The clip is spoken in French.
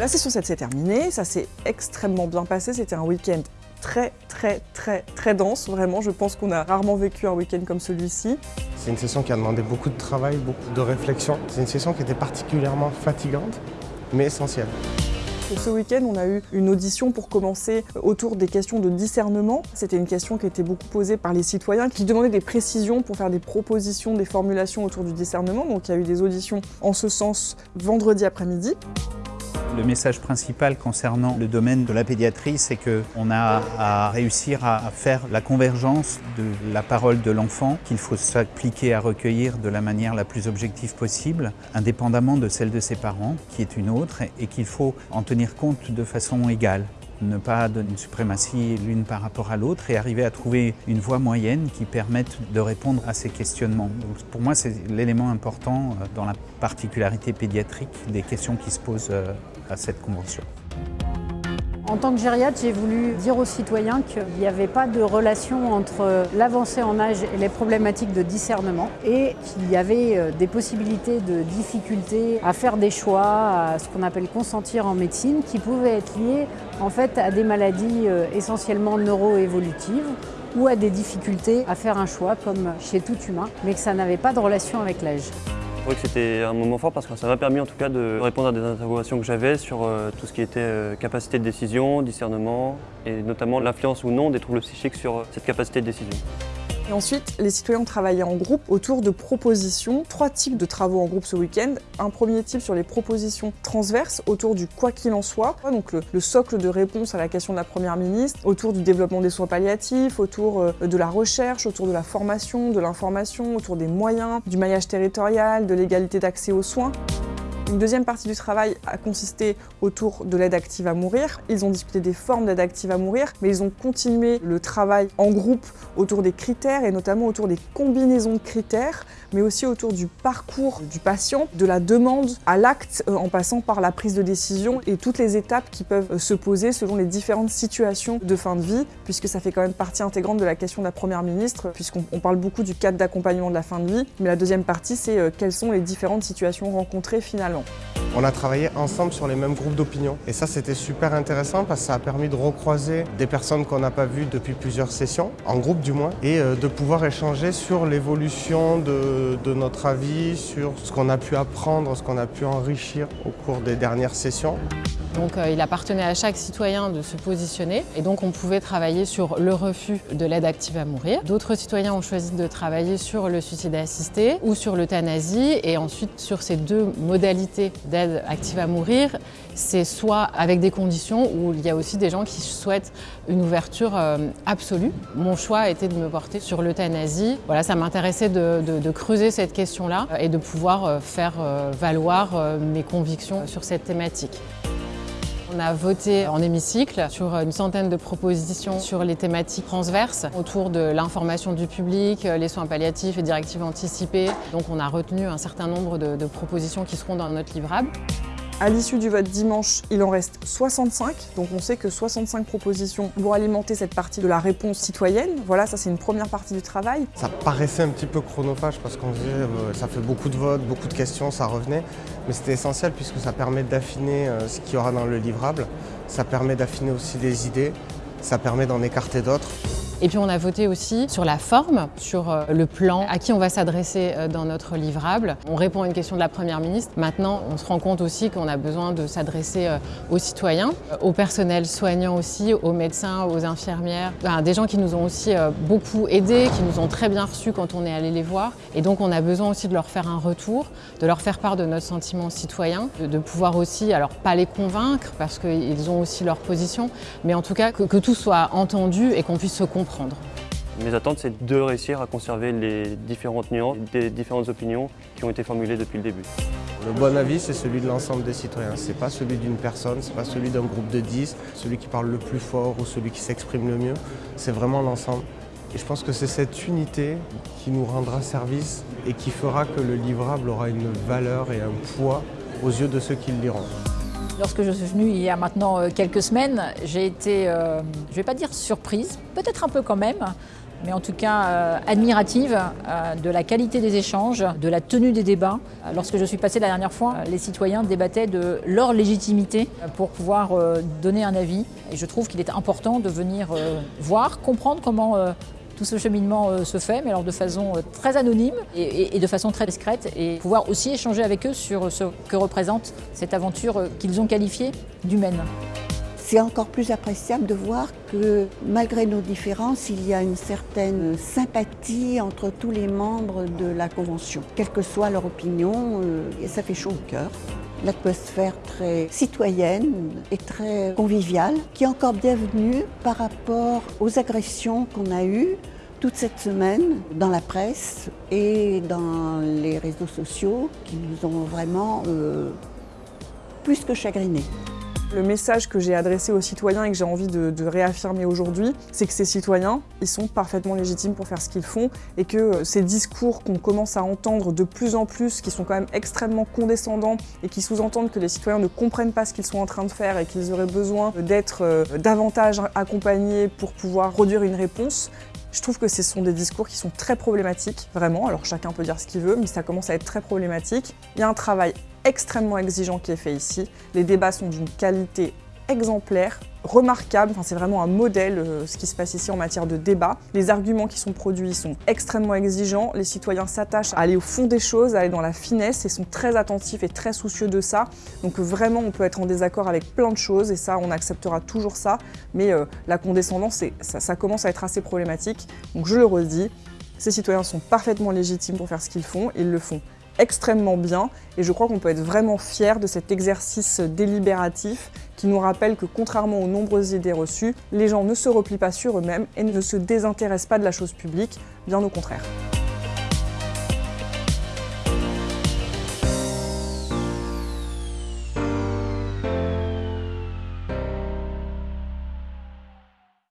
La session 7 s'est terminée, ça s'est extrêmement bien passé, c'était un week-end très très très très dense, vraiment je pense qu'on a rarement vécu un week-end comme celui-ci. C'est une session qui a demandé beaucoup de travail, beaucoup de réflexion. C'est une session qui était particulièrement fatigante, mais essentielle. Ce week-end, on a eu une audition pour commencer autour des questions de discernement. C'était une question qui était beaucoup posée par les citoyens qui demandaient des précisions pour faire des propositions, des formulations autour du discernement. Donc il y a eu des auditions en ce sens vendredi après-midi. Le message principal concernant le domaine de la pédiatrie, c'est qu'on a à réussir à faire la convergence de la parole de l'enfant, qu'il faut s'appliquer à recueillir de la manière la plus objective possible, indépendamment de celle de ses parents, qui est une autre, et qu'il faut en tenir compte de façon égale ne pas donner une suprématie l'une par rapport à l'autre et arriver à trouver une voie moyenne qui permette de répondre à ces questionnements. pour moi, c'est l'élément important euh, dans la particularité pédiatrique des questions qui se posent euh, à cette convention. En tant que gériatre, j'ai voulu dire aux citoyens qu'il n'y avait pas de relation entre l'avancée en âge et les problématiques de discernement et qu'il y avait euh, des possibilités de difficultés à faire des choix, à ce qu'on appelle consentir en médecine, qui pouvaient être liées en fait à des maladies euh, essentiellement neuroévolutives ou à des difficultés à faire un choix comme chez tout humain, mais que ça n'avait pas de relation avec l'âge. Je trouvais que c'était un moment fort parce que ça m'a permis en tout cas de répondre à des interrogations que j'avais sur euh, tout ce qui était euh, capacité de décision, discernement et notamment l'influence ou non des troubles psychiques sur euh, cette capacité de décision. Ensuite, les citoyens ont travaillé en groupe autour de propositions, trois types de travaux en groupe ce week-end. Un premier type sur les propositions transverses autour du quoi qu'il en soit, donc le, socle de réponse à la question de la Première ministre, autour du développement des soins palliatifs, autour euh, de la recherche, autour de la formation, de l'information, autour des moyens, du maillage territorial, de l'égalité d'accès aux soins. Une deuxième partie du travail a consisté autour de l'aide active à mourir. Ils ont discuté des formes d'aide active à mourir, mais ils ont continué le travail en groupe autour des critères et notamment autour des combinaisons de critères, mais aussi autour du parcours du patient, de la demande à l'acte euh, en passant par la prise de décision et toutes les étapes qui peuvent euh, se poser selon les différentes situations de fin de vie, puisque ça fait quand même partie intégrante de la question de la Première ministre, puisqu'on parle beaucoup du cadre d'accompagnement de la fin de vie, mais la deuxième partie, c'est euh, quelles sont les différentes situations rencontrées finalement. On a travaillé ensemble sur les mêmes groupes d'opinion et ça c'était super intéressant parce que ça a permis de recroiser des personnes qu'on n'a pas vues depuis plusieurs sessions, en groupe du moins, et euh, de pouvoir échanger sur l'évolution de, notre avis, sur ce qu'on a pu apprendre, ce qu'on a pu enrichir au cours des dernières sessions. Donc euh, il appartenait à chaque citoyen de se positionner et donc on pouvait travailler sur le refus de l'aide active à mourir. D'autres citoyens ont choisi de travailler sur le suicide assisté ou sur l'euthanasie et ensuite sur ces deux modalités d'aide active à mourir, c'est soit avec des conditions où il y a aussi des gens qui souhaitent une ouverture euh, absolue. Mon choix a été de me porter sur l'euthanasie. Voilà, ça m'intéressait de, creuser cette question-là et de pouvoir euh, faire valoir mes convictions sur cette thématique. On a voté en hémicycle sur une centaine de propositions sur les thématiques transverses autour de l'information du public, les soins palliatifs et directives anticipées. Donc on a retenu un certain nombre de, de propositions qui seront dans notre livrable. À l'issue du vote dimanche, il en reste 65, donc on sait que 65 propositions vont alimenter cette partie de la réponse citoyenne. Voilà, ça c'est une première partie du travail. Ça paraissait un petit peu chronophage parce qu'on disait euh, ça fait beaucoup de votes, beaucoup de questions, ça revenait. Mais c'était essentiel puisque ça permet d'affiner euh, ce qu'il y aura dans le livrable. Ça permet d'affiner aussi des idées, ça permet d'en écarter d'autres. Et puis on a voté aussi sur la forme, sur euh, le plan, à qui on va s'adresser euh, dans notre livrable. On répond à une question de la Première ministre. Maintenant, on se rend compte aussi qu'on a besoin de s'adresser euh, aux citoyens, au personnel soignant aussi, aux médecins, aux infirmières, des gens qui nous ont aussi beaucoup aidés, qui nous ont très bien reçus quand on est allé les voir. Et donc on a besoin aussi de leur faire un retour, de leur faire part de notre sentiment citoyen, de, pouvoir aussi, alors pas les convaincre parce qu'ils ont aussi leur position, mais en tout cas que, que tout soit entendu et qu'on puisse se comprendre mes attentes, c'est de réussir à conserver les différentes nuances, les différentes opinions qui ont été formulées depuis le début. Le bon avis, c'est celui de l'ensemble des citoyens. Ce n'est pas celui d'une personne, ce n'est pas celui d'un groupe de 10, celui qui parle le plus fort ou celui qui s'exprime le mieux. C'est vraiment l'ensemble. Et je pense que c'est cette unité qui nous rendra service et qui fera que le livrable aura une valeur et un poids aux yeux de ceux qui le liront. Lorsque je suis venue il y a maintenant euh, quelques semaines, j'ai été, euh, je ne vais pas dire surprise, peut-être un peu quand même, mais en tout cas euh, admirative de la qualité des échanges, de la tenue des débats. Lorsque je suis passée la dernière fois, les citoyens débattaient de leur légitimité pour pouvoir donner un avis. Et je trouve qu'il est important de venir voir, comprendre comment tout ce cheminement se fait, mais alors de façon très anonyme et, de façon très discrète, et pouvoir aussi échanger avec eux sur ce que représente cette aventure qu'ils ont qualifiée d'humaine. C'est encore plus appréciable de voir que malgré nos différences, il y a une certaine sympathie entre tous les membres de la Convention. Quelle que soit leur opinion, euh, ça fait chaud au cœur. L'atmosphère très citoyenne et très conviviale, qui est encore bienvenue par rapport aux agressions qu'on a eues toute cette semaine dans la presse et dans les réseaux sociaux qui nous ont vraiment euh, plus que chagrinés. Le message que j'ai adressé aux citoyens et que j'ai envie de, réaffirmer aujourd'hui, c'est que ces citoyens, ils sont parfaitement légitimes pour faire ce qu'ils font et que euh, ces discours qu'on commence à entendre de plus en plus, qui sont quand même extrêmement condescendants et qui sous-entendent que les citoyens ne comprennent pas ce qu'ils sont en train de faire et qu'ils auraient besoin d'être euh, davantage accompagnés pour pouvoir produire une réponse, je trouve que ce sont des discours qui sont très problématiques, vraiment. Alors chacun peut dire ce qu'il veut, mais ça commence à être très problématique. Il y a un travail extrêmement exigeant qui est fait ici. Les débats sont d'une qualité exemplaire, remarquable, enfin, c'est vraiment un modèle euh, ce qui se passe ici en matière de débat. Les arguments qui sont produits sont extrêmement exigeants, les citoyens s'attachent à aller au fond des choses, à aller dans la finesse et sont très attentifs et très soucieux de ça. Donc vraiment on peut être en désaccord avec plein de choses et ça on acceptera toujours ça, mais euh, la condescendance ça, ça commence à être assez problématique. Donc je le redis, ces citoyens sont parfaitement légitimes pour faire ce qu'ils font, ils le font extrêmement bien et je crois qu'on peut être vraiment fier de cet exercice délibératif qui nous rappelle que contrairement aux nombreuses idées reçues, les gens ne se replient pas sur eux-mêmes et ne se désintéressent pas de la chose publique, bien au contraire.